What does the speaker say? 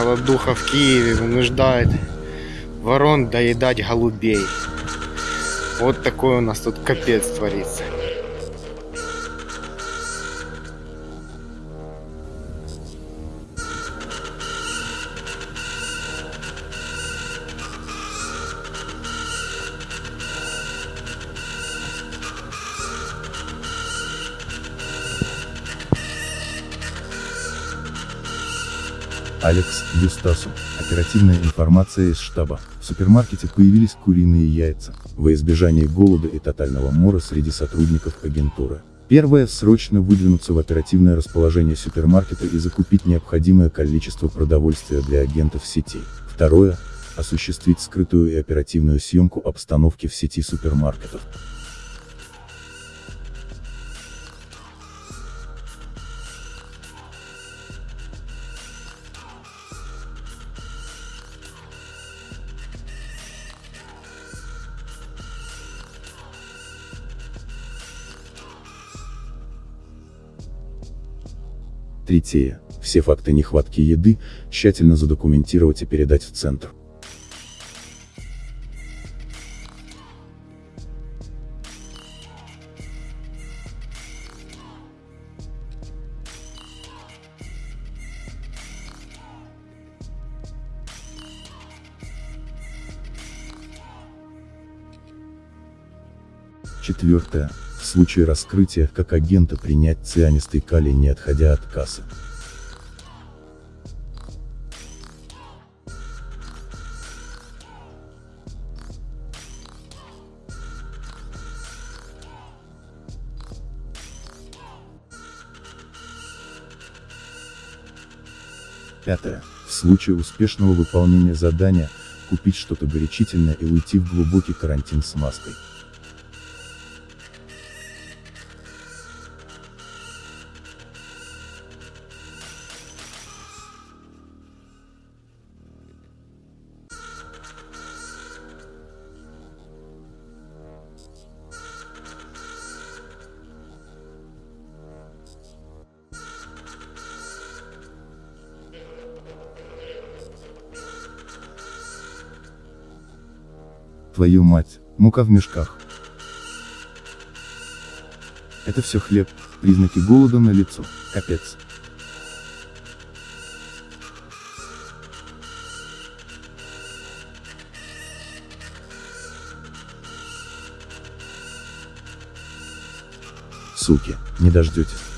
голодуха в Киеве вынуждает ворон доедать голубей. Вот такой у нас тут капец творится. Алекс Юстасу. Оперативная информация из штаба. В супермаркете появились куриные яйца. Во избежание голода и тотального мора среди сотрудников агентуры. Первое – срочно выдвинуться в оперативное расположение супермаркета и закупить необходимое количество продовольствия для агентов сети. Второе – осуществить скрытую и оперативную съемку обстановки в сети супермаркетов. Третье. Все факты нехватки еды тщательно задокументировать и передать в центр. Четвертое. В случае раскрытия, как агента принять цианистый калий не отходя от кассы. Пятое. В случае успешного выполнения задания, купить что-то горячительное и уйти в глубокий карантин с маской. Твою мать, мука в мешках. Это все хлеб, признаки голода на лицо, капец. Суки, не дождетесь.